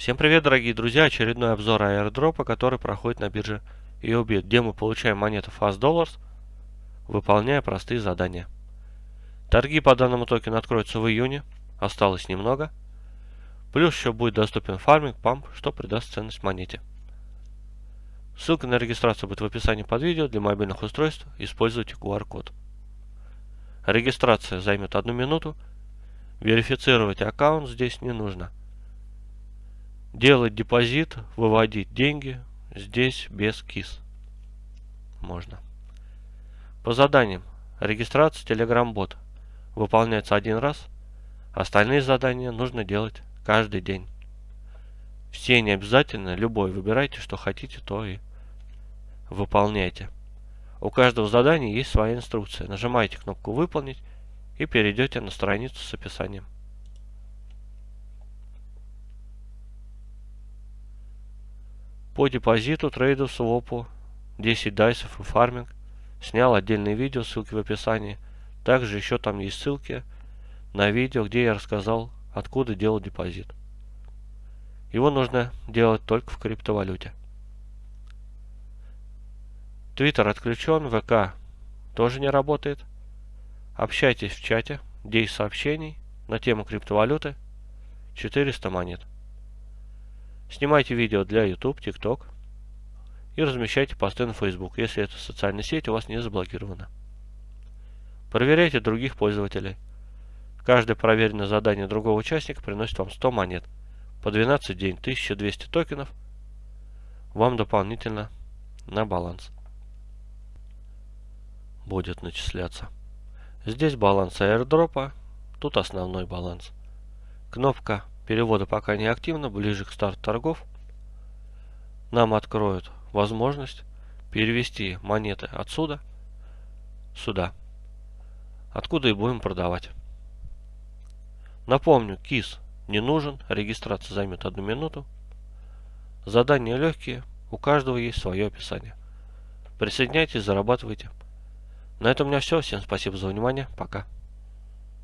Всем привет, дорогие друзья! Очередной обзор аирдропа, который проходит на бирже EOBIT, где мы получаем монеты Fast Dollars, выполняя простые задания. Торги по данному токену откроются в июне, осталось немного. Плюс еще будет доступен фарминг, памп, что придаст ценность монете. Ссылка на регистрацию будет в описании под видео. Для мобильных устройств используйте QR-код. Регистрация займет одну минуту. Верифицировать аккаунт здесь не нужно. Делать депозит, выводить деньги здесь без КИС. Можно. По заданиям. Регистрация Telegram-бот выполняется один раз. Остальные задания нужно делать каждый день. Все не обязательно, любой выбирайте, что хотите, то и выполняйте. У каждого задания есть своя инструкция. Нажимаете кнопку «Выполнить» и перейдете на страницу с описанием. По депозиту, трейду, свопу, 10 дайсов и фарминг. Снял отдельное видео, ссылки в описании. Также еще там есть ссылки на видео, где я рассказал, откуда делать депозит. Его нужно делать только в криптовалюте. Твиттер отключен, ВК тоже не работает. Общайтесь в чате, 10 сообщений на тему криптовалюты, 400 монет. Снимайте видео для YouTube, TikTok и размещайте посты на Facebook, если эта социальная сеть у вас не заблокирована. Проверяйте других пользователей. Каждое проверенное задание другого участника приносит вам 100 монет. По 12 день 1200 токенов вам дополнительно на баланс будет начисляться. Здесь баланс airdropа, тут основной баланс. Кнопка перевода пока не активна, ближе к старту торгов нам откроют возможность перевести монеты отсюда сюда, откуда и будем продавать. Напомню, КИС не нужен, регистрация займет одну минуту. Задания легкие, у каждого есть свое описание. Присоединяйтесь, зарабатывайте. На этом у меня все. Всем спасибо за внимание. Пока.